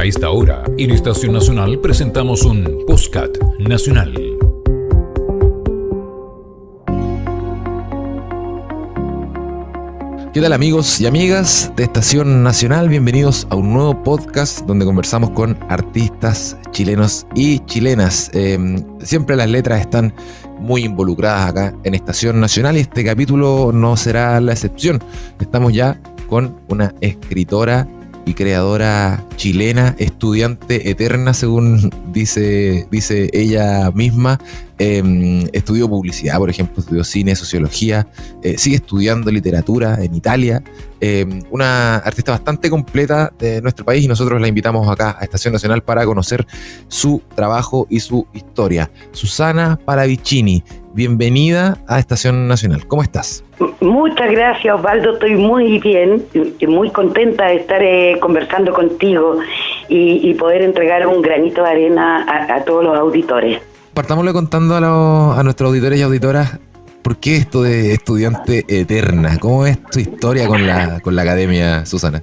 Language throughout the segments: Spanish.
A esta hora, en Estación Nacional presentamos un Postcat Nacional. ¿Qué tal amigos y amigas de Estación Nacional? Bienvenidos a un nuevo podcast donde conversamos con artistas chilenos y chilenas. Em, siempre las letras están muy involucradas acá en Estación Nacional y este capítulo no será la excepción. Estamos ya con una escritora creadora chilena, estudiante eterna, según dice, dice ella misma. Em, estudió publicidad, por ejemplo, estudió cine, sociología, eh, sigue estudiando literatura en Italia. Em, una artista bastante completa de nuestro país y nosotros la invitamos acá a Estación Nacional para conocer su trabajo y su historia. Susana Paravicini, bienvenida a Estación Nacional. ¿Cómo estás? Muchas gracias, Osvaldo. Estoy muy bien y muy contenta de estar eh, conversando contigo y, poder entregar un granito de arena a todos los auditores partámosle contando a, nuestros auditores y auditoras ¿Por qué esto de estudiante eterna? ¿Cómo es tu historia con la, con la academia, Susana?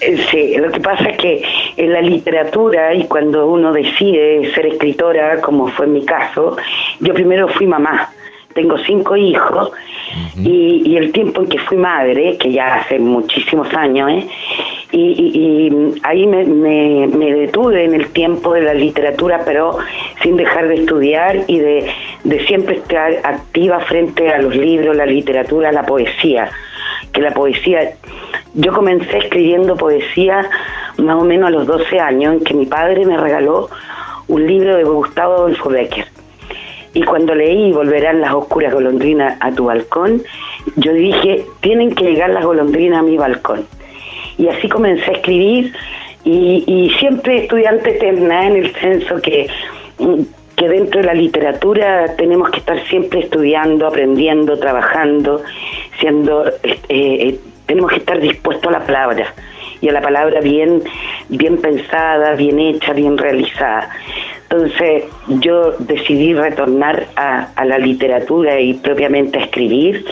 Eh, sí, lo que pasa es que en la literatura y cuando uno decide ser escritora, como fue mi caso, yo primero fui mamá. Tengo cinco hijos y, el tiempo en que fui madre, que ya hace muchísimos años, ¿eh? y, ahí me, detuve en el tiempo de la literatura, pero sin dejar de estudiar y de, siempre estar activa frente a los libros, la literatura, la poesía. Que la poesía, yo comencé escribiendo poesía más o menos a los 12 años, en que mi padre me regaló un libro de Gustavo Adolfo Becker. Y cuando leí Volverán las oscuras golondrinas a tu balcón, yo dije, tienen que llegar las golondrinas a mi balcón y así comencé a escribir. Y, siempre estudiante eterna en el senso que, que dentro de la literatura tenemos que estar siempre estudiando, aprendiendo, trabajando, siendo, eh, eh, tenemos que estar dispuestos a la palabra y a la palabra bien, bien pensada, bien hecha, bien realizada. Entonces yo decidí retornar a, a la literatura y propiamente a escribir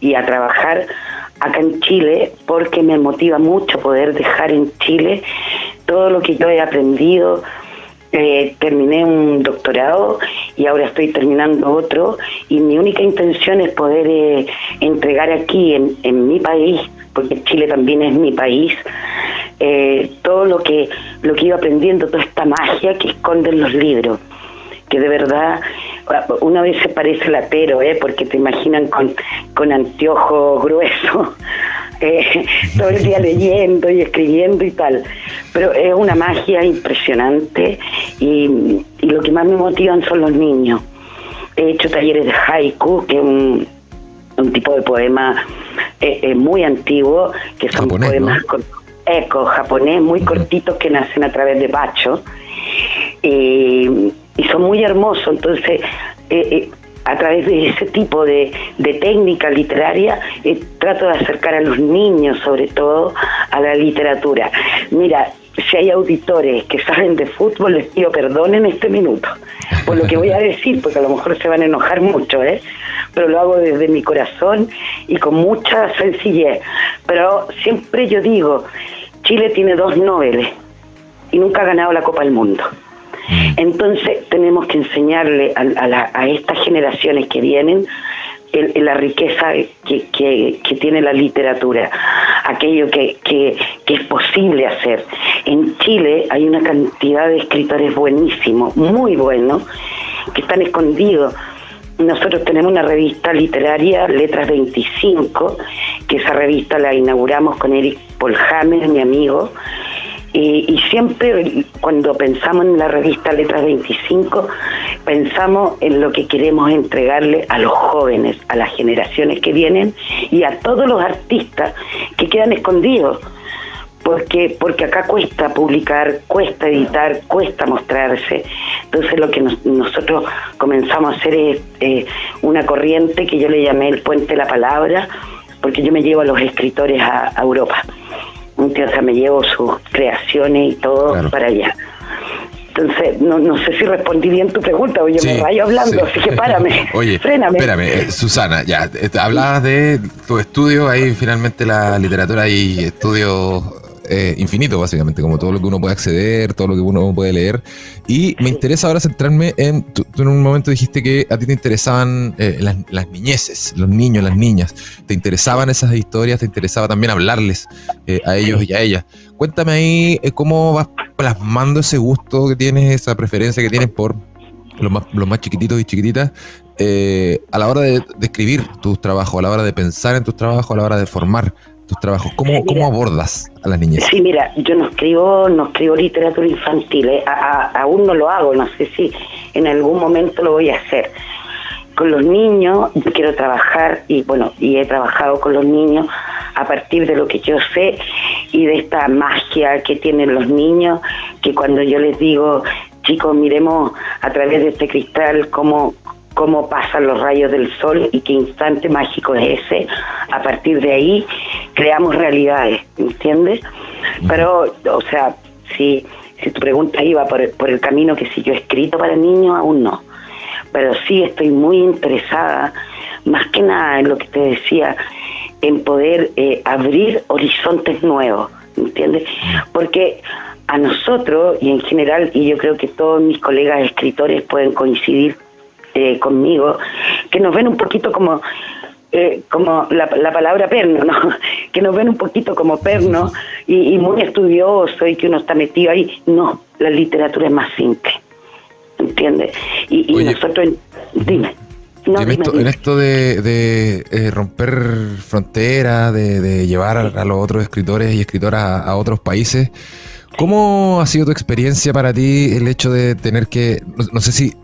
y a trabajar acá en Chile porque me motiva mucho poder dejar en Chile todo lo que yo he aprendido. Eh, terminé un doctorado y ahora estoy terminando otro y mi única intención es poder eh, entregar aquí en, en, mi país, porque Chile también es mi país, eh, todo lo que, lo que iba aprendiendo, toda esta magia que esconden los libros, que de verdad una vez se parece latero, ¿eh? porque te imaginan con, con anteojos gruesos, eh, todo el día leyendo y escribiendo y tal. Pero es una magia impresionante y, lo que más me motivan son los niños. He hecho talleres de haiku, que es un, tipo de poema eh, eh, muy antiguo, que son poemas eco japonés, muy cortitos que nacen a través de bacho. y son muy hermosos, entonces eh, eh, a través de ese tipo de, técnica literaria, eh, trato de acercar a los niños, sobre todo, a la literatura. Mira, si hay auditores que saben de fútbol, les pido perdón en este minuto por lo que voy a decir, porque a lo mejor se van a enojar mucho, ¿eh? pero lo hago desde mi corazón y con mucha sencillez. Pero siempre yo digo, Chile tiene dos Nobel y nunca ha ganado la Copa del Mundo. Mm. Entonces tenemos que enseñarle a, estas generaciones que vienen la riqueza que, tiene la literatura, aquello que, que, es posible hacer. En Chile hay una cantidad de escritores buenísimos, muy buenos, que están escondidos. Nosotros tenemos una revista literaria, Letras 25, que esa revista la inauguramos con Eric Polhamer, mi amigo, y, siempre cuando pensamos en la revista Letras 25, pensamos en lo que queremos entregarle a los jóvenes, a las generaciones que vienen y a todos los artistas que quedan escondidos. Porque, porque acá cuesta publicar, cuesta editar, cuesta mostrarse. Entonces lo que nosotros comenzamos a hacer es eh, una corriente que yo le llamé el puente de la palabra, porque yo me llevo a los escritores a Europa o sea, me llevo sus creaciones y todo para allá. Entonces, no, no sé si respondí bien tu pregunta, oye, me rayo hablando, así que párame, oye, fréname. Espérame, eh, Susana, ya, hablabas de tu estudio, ahí finalmente la literatura y estudios eh, infinito, básicamente, como todo lo que uno puede acceder, todo lo que uno puede leer. Y me interesa ahora centrarme en, tú, en un momento dijiste que a ti te interesaban eh, las, niñeces, los niños, las niñas, te interesaban esas historias, te interesaba también hablarles eh, a ellos y a ellas. Cuéntame ahí cómo vas plasmando ese gusto que tienes, esa preferencia que tienes por los más, los más chiquititos y chiquititas, a la hora de, de, escribir tus trabajos, a la hora de pensar en tus trabajos, a la hora de formar tus trabajos? ¿Cómo, ¿Cómo abordas a las niñas? Sí, mira, yo no escribo, no escribo literatura infantil, ¿eh? aún no lo hago, no sé si en algún momento lo voy a hacer. Con los niños yo quiero trabajar y bueno, y he trabajado con los niños a partir de lo que yo sé y de esta magia que tienen los niños, que cuando yo les digo, chicos, miremos a través de este cristal cómo, cómo pasan los rayos del sol y qué instante mágico es ese. A partir de ahí creamos realidades, ¿entiendes? Pero, o sea, si, si tu pregunta iba por el, por el camino que si yo he escrito para niños, aún no. Pero sí estoy muy interesada, más que nada en lo que te decía, en poder eh, abrir horizontes nuevos, ¿entiendes? Porque a nosotros y en general, y yo creo que todos mis colegas escritores pueden coincidir eh, conmigo, que nos ven un poquito como eh, como la, palabra perno, ¿no? que nos ven un poquito como perno y, muy estudioso y que uno está metido ahí. No, la literatura es más simple, ¿entiendes? Y, nosotros, dime. en, esto, de, eh, romper fronteras, de, llevar a, los otros escritores y escritoras a, otros países, ¿cómo ha sido tu experiencia para ti el hecho de tener que, no sé si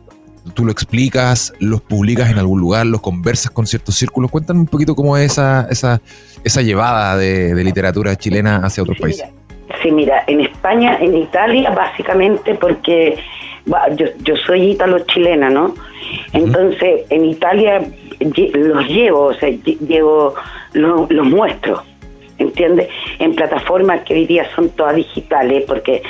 tú lo explicas, los publicas en algún lugar, los conversas con ciertos círculos. Cuéntame un poquito cómo es esa, esa, esa llevada de, literatura chilena hacia otros países. sí, mira, en España, en Italia, básicamente porque yo, yo soy ítalo-chilena, ¿no? Entonces, en Italia los llevo, o sea, llevo, los, los muestro, ¿entiendes? En plataformas que hoy día son todas digitales, porque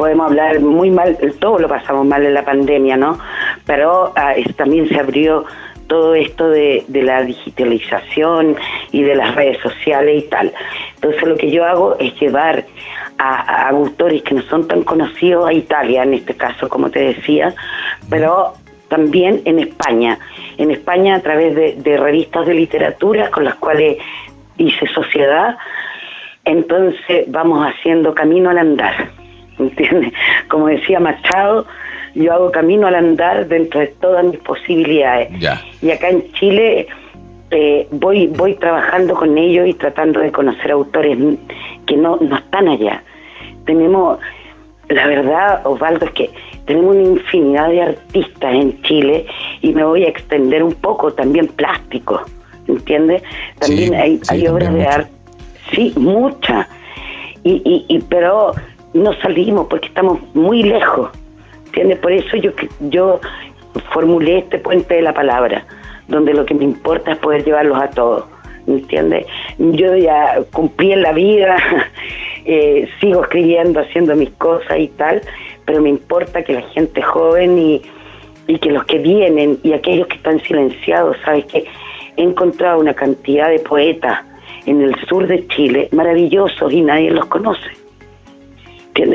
podemos hablar muy mal, todo lo pasamos mal en la pandemia, ¿no? Pero ah, también se abrió todo esto de, la digitalización y de las redes sociales y tal. Entonces lo que yo hago es llevar a, autores que no son tan conocidos a Italia, en este caso, como te decía, pero también en España. En España a través de, de revistas de literatura con las cuales hice sociedad, entonces vamos haciendo camino al andar. ¿Entiendes? Como decía Machado, yo hago camino al andar dentro de todas mis posibilidades. Y acá en Chile eh, voy, voy trabajando con ellos y tratando de conocer autores que no, no están allá. Tenemos, la verdad, Osvaldo, es que tenemos una infinidad de artistas en Chile y me voy a extender un poco también plástico, ¿entiendes? También hay, hay obras de arte, sí, muchas. Y, y, y, pero no salimos porque estamos muy lejos. ¿Entiendes? Por eso yo, yo formulé este puente de la palabra, donde lo que me importa es poder llevarlos a todos. ¿Entiendes? Yo ya cumplí en la vida, eh, sigo escribiendo, haciendo mis cosas y tal, pero me importa que la gente joven y, y que los que vienen y aquellos que están silenciados, ¿sabes que He encontrado una cantidad de poetas en el sur de Chile maravillosos y nadie los conoce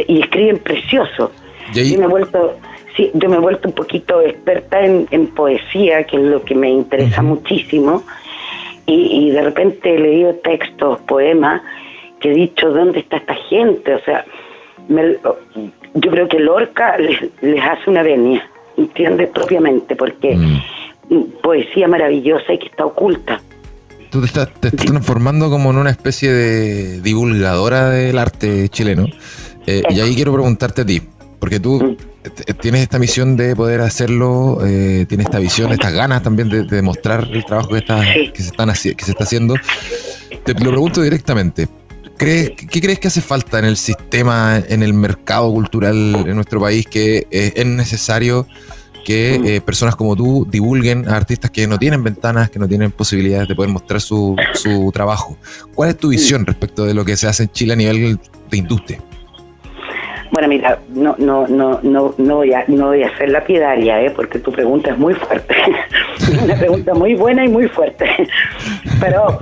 y escriben precioso. Yo me he vuelto, sí, yo me he vuelto un poquito experta en, poesía, que es lo que me interesa muchísimo, y, de repente he leído textos, poemas, que he dicho, ¿dónde está esta gente? O sea, yo creo que Lorca les, les hace una venia, ¿entiendes? Propiamente, porque mm. poesía maravillosa y que está oculta. Tú te estás, te estás transformando como en una especie de divulgadora del arte chileno. Eh, y ahí quiero preguntarte a ti, porque tú mm. tienes esta misión de poder hacerlo, eh, tienes esta visión, estas ganas también de, demostrar el trabajo que, está, que, se están, que se está haciendo. Te lo pregunto directamente. ¿Crees, ¿Qué crees que hace falta en el sistema, en el mercado cultural en nuestro país que eh, es necesario que personas como tú divulguen a artistas que no tienen ventanas, que no tienen posibilidades de poder mostrar su, su trabajo? ¿Cuál es tu visión respecto de lo que se hace en Chile a nivel de industria? Bueno, mira, no, no, no, no, no voy a, no voy a hacer lapidaria, ¿eh? porque tu pregunta es muy fuerte. Una pregunta muy buena y muy fuerte. Pero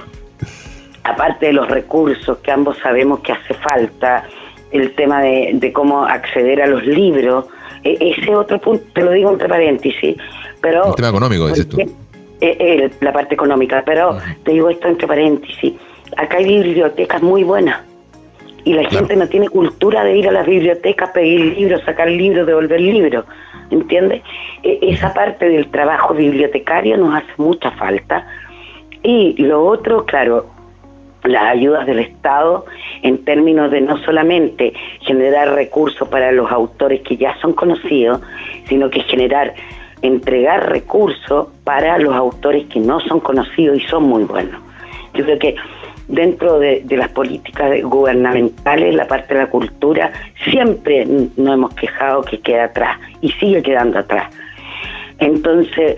aparte de los recursos que ambos sabemos que hace falta, el tema de, cómo acceder a los libros, e, ese otro punto, te lo digo entre paréntesis, pero... El tema económico, dices tú. Eh, la parte económica, pero te digo esto entre paréntesis, acá hay bibliotecas muy buenas y la gente no tiene cultura de ir a las bibliotecas, pedir libros, sacar libros, devolver libros, ¿entiendes? E, esa parte del trabajo bibliotecario nos hace mucha falta. Y lo otro, claro, las ayudas del Estado en términos de no solamente generar recursos para los autores que ya son conocidos, sino que generar, entregar recursos para los autores que no son conocidos y son muy buenos. Yo creo que dentro de, las políticas gubernamentales, la parte de la cultura, siempre nos hemos quejado que queda atrás y sigue quedando atrás. Entonces,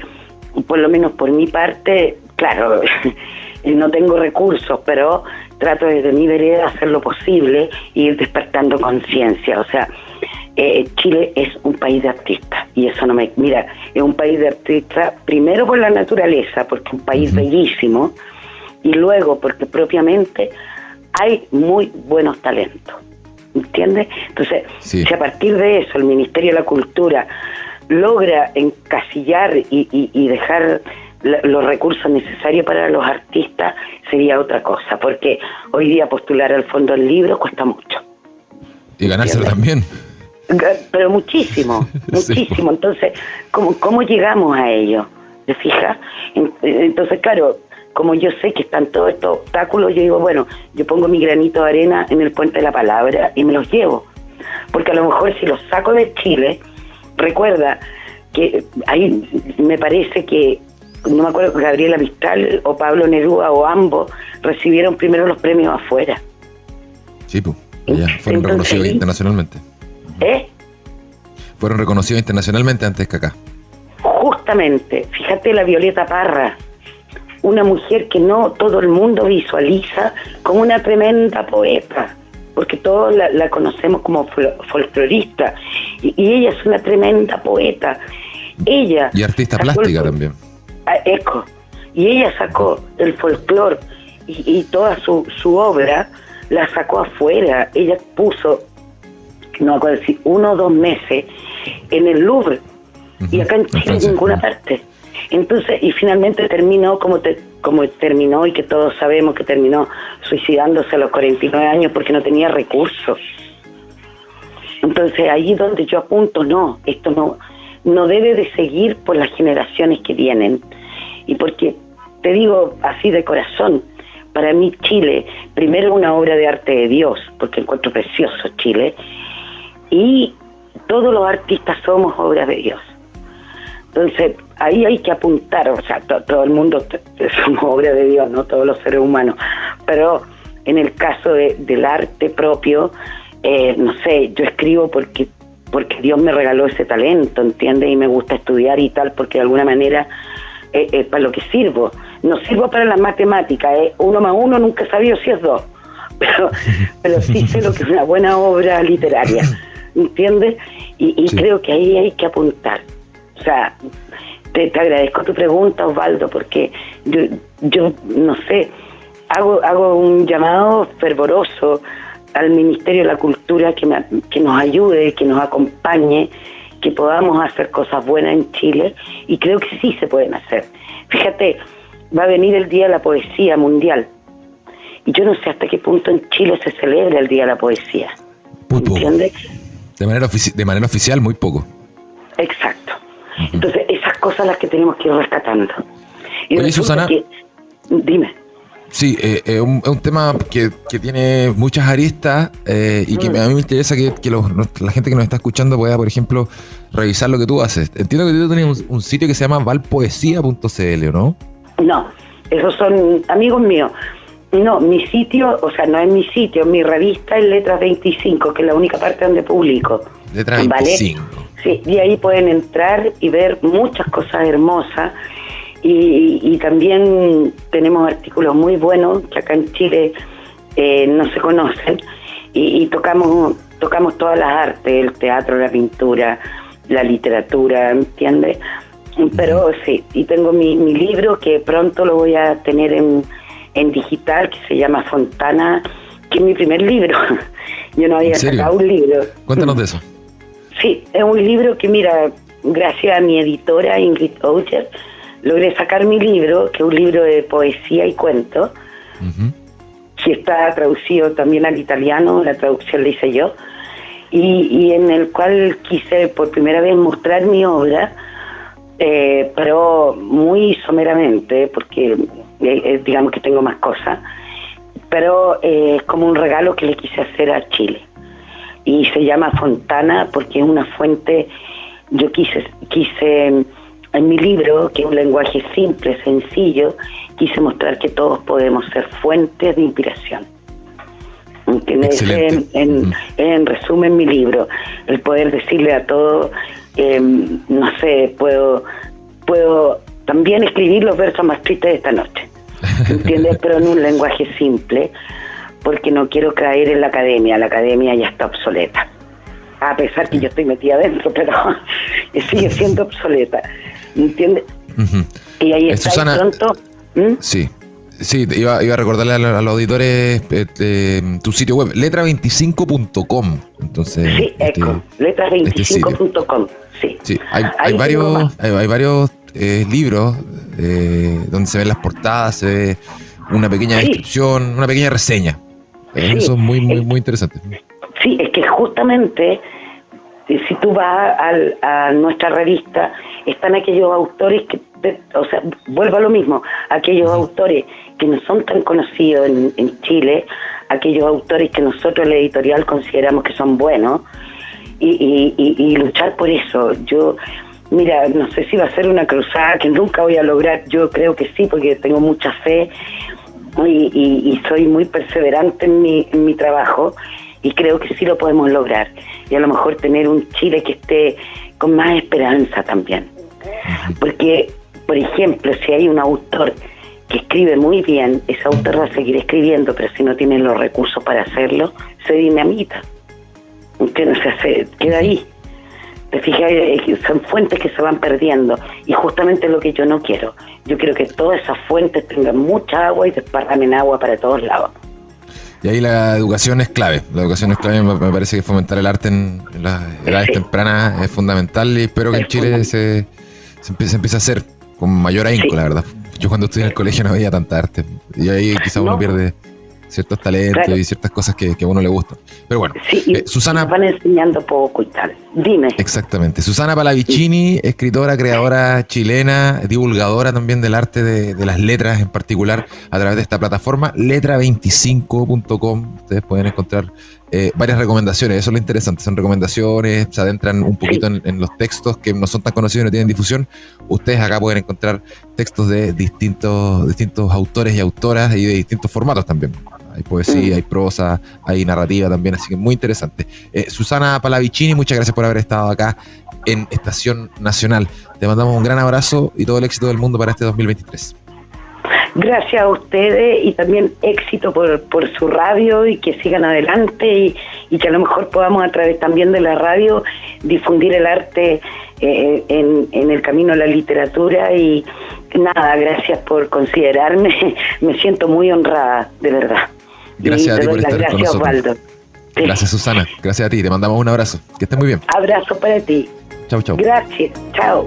por lo menos por mi parte, claro, no tengo recursos, pero trato desde mi vereda hacer lo posible e ir despertando conciencia. O sea, eh, Chile es un país de artistas y eso no me... Mira, es un país de artistas primero por la naturaleza, porque es un país bellísimo, y luego porque propiamente hay muy buenos talentos. ¿Entiendes? Entonces, si a partir de eso el Ministerio de la Cultura logra encasillar y, dejar los recursos necesarios para los artistas, sería otra cosa, porque hoy día postular al fondo del libro cuesta mucho. Y ganárselo también. Pero muchísimo, muchísimo. Entonces, ¿cómo, ¿cómo llegamos a ello? ¿Te fijas? Entonces, claro, como yo sé que están todos estos obstáculos, yo digo, bueno, yo pongo mi granito de arena en el puente de la palabra y me los llevo. Porque a lo mejor si los saco de Chile, recuerda que ahí me parece que, no me acuerdo, Gabriela Mistral o Pablo Neruda o ambos recibieron primero los premios afuera. Sí, pues, fueron reconocidos internacionalmente. ¿Eh? Fueron reconocidos internacionalmente antes que acá. Justamente, fíjate la Violeta Parra, una mujer que no todo el mundo visualiza como una tremenda poeta, porque todos la, conocemos como folclorista, y, ella es una tremenda poeta. Ella y artista plástica también. Eco. Y ella sacó el folclore y, toda su, su obra la sacó afuera. Ella puso, no acuerdo si uno o dos meses en el Louvre y acá en Chile en ninguna parte. Entonces, y finalmente terminó como, como terminó y que todos sabemos que terminó suicidándose a los 49 años porque no tenía recursos. Entonces, ahí donde yo apunto, no, esto no, no debe de seguir por las generaciones que vienen. Y porque, te digo así de corazón, para mí Chile, primero una obra de arte de Dios, porque encuentro precioso Chile, y todos los artistas somos obras de Dios. Entonces, ahí hay que apuntar, o sea, todo el mundo somos obra de Dios, no todos los seres humanos, pero en el caso del arte propio, eh, no sé, yo escribo porque porque Dios me regaló ese talento, ¿entiendes? Y me gusta estudiar y tal, porque de alguna manera es eh, para lo que sirvo. No sirvo para las matemáticas, ¿eh? uno más uno nunca he sabido si es dos, pero, pero sí sé lo que es una buena obra literaria, ¿entiendes? Y, creo que ahí hay que apuntar. O sea, te, agradezco tu pregunta, Osvaldo, porque yo, yo no sé, hago, hago un llamado fervoroso al Ministerio de la Cultura que, que nos ayude, que nos acompañe, que podamos hacer cosas buenas en Chile y creo que sí se pueden hacer. Fíjate, va a venir el Día de la Poesía Mundial y yo no sé hasta qué punto en Chile se celebra el Día de la Poesía. ¿Entiendes? De manera, de manera oficial, muy poco. Exacto. Entonces, esas cosas las que tenemos que ir rescatando. Y Oye, Susana. dime. Sí, eh, es un, tema que, tiene muchas aristas eh, y que mm. a mí me interesa que, la gente que nos está escuchando pueda, por ejemplo, revisar lo que tú haces. Entiendo que tú tienes un, sitio que se llama valpoesía.cl, ¿no? No, esos son amigos míos. No, mi sitio, o sea, no es mi sitio, mi revista es Letras 25, que es la única parte donde publico. Letras 25. Sí, y ahí pueden entrar y ver muchas cosas hermosas. Y, también tenemos artículos muy buenos que acá en Chile eh, no se conocen. Y, tocamos tocamos todas las artes, el teatro, la pintura, la literatura, ¿entiendes? Pero sí, y tengo mi, mi libro que pronto lo voy a tener en, en digital que se llama Fontana, que es mi primer libro. Yo no había sacado un libro. Cuéntanos de eso. Sí, es un libro que, mira, gracias a mi editora Ingrid Oucher, logré sacar mi libro, que es un libro de poesía y cuento, que está traducido también al italiano, la traducción la hice yo, y, en el cual quise por primera vez mostrar mi obra, eh, pero muy someramente, porque eh, eh, digamos que tengo más cosas, pero es como un regalo que le quise hacer a Chile. Y se llama Fontana porque es una fuente, yo quise, quise en mi libro, que es un lenguaje simple, sencillo, quise mostrar que todos podemos ser fuentes de inspiración. En, en, resumen mi libro, el poder decirle a todos, em, no sé, puedo, puedo también escribir los versos más tristes de esta noche, ¿entiendes? Pero en un lenguaje simple, porque no quiero caer en la academia, la academia ya está obsoleta, a pesar que yo estoy metida adentro, pero sigue siendo obsoleta. ¿entiendes? Y ahí está Susana, pronto. Sí. Sí, iba, iba a recordarle a, los auditores este, tu sitio web, letra25.com. Entonces, sí, este, letra25.com. sí. sí. Hay, varios, hay, varios eh, libros eh, donde se ven las portadas, se ve una pequeña descripción, una pequeña reseña. Eh, eso es muy, muy, muy interesante. Sí, es que justamente si tú vas a nuestra revista, están aquellos autores que, o sea, vuelvo a lo mismo, aquellos autores que no son tan conocidos en, Chile, aquellos autores que nosotros, la editorial, consideramos que son buenos, y, luchar por eso. Yo, mira, no sé si va a ser una cruzada que nunca voy a lograr, yo creo que sí, porque tengo mucha fe y, soy muy perseverante en mi, en mi trabajo y creo que sí lo podemos lograr. Y a lo mejor tener un Chile que esté con más esperanza también. Porque, por ejemplo, si hay un autor que escribe muy bien, ese autor va a seguir escribiendo, pero si no tiene los recursos para hacerlo, se dinamita. ¿Entiendes? O se queda ahí. Te fijas, son fuentes que se van perdiendo y justamente es lo que yo no quiero. Yo quiero que todas esas fuentes tengan mucha agua y desparramen agua para todos lados. Y ahí la educación es clave. La educación es clave. Me parece que fomentar el arte en, las edades tempranas es fundamental y espero que en Chile se, se, empiece, a hacer con mayor ahínco, la verdad. Yo cuando estudié en el colegio no veía tanta arte. Y ahí quizá uno pierde ciertos talentos y ciertas cosas que, a uno le gustan. Pero bueno, eh, Susana. Van enseñando poco y tal. Dime. Exactamente. Susana Palavicini, escritora, creadora chilena, divulgadora también del arte de, las letras en particular a través de esta plataforma, letra25.com. Ustedes pueden encontrar eh, varias recomendaciones, eso es lo interesante, son recomendaciones, se adentran un poquito en, los textos que no son tan conocidos y no tienen difusión. Ustedes acá pueden encontrar textos de distintos, distintos autores y autoras y de distintos formatos también. Hay poesía, mm. hay prosa, hay narrativa también, así que muy interesante. Eh, Susana Palavicini, muchas gracias por haber estado acá en Estación Nacional. Te mandamos un gran abrazo y todo el éxito del mundo para este 2023. Gracias a ustedes y también éxito por, por su radio y que sigan adelante y, y, que a lo mejor podamos a través también de la radio difundir el arte eh, en, en el camino a la literatura y nada, gracias por considerarme, me siento muy honrada, de verdad. Gracias a ti por estar gracias, con nosotros. Osvaldo. Gracias, Susana. Gracias a ti. Te mandamos un abrazo. Que estés muy bien. Abrazo para ti. Chau, chau. Gracias. Chao.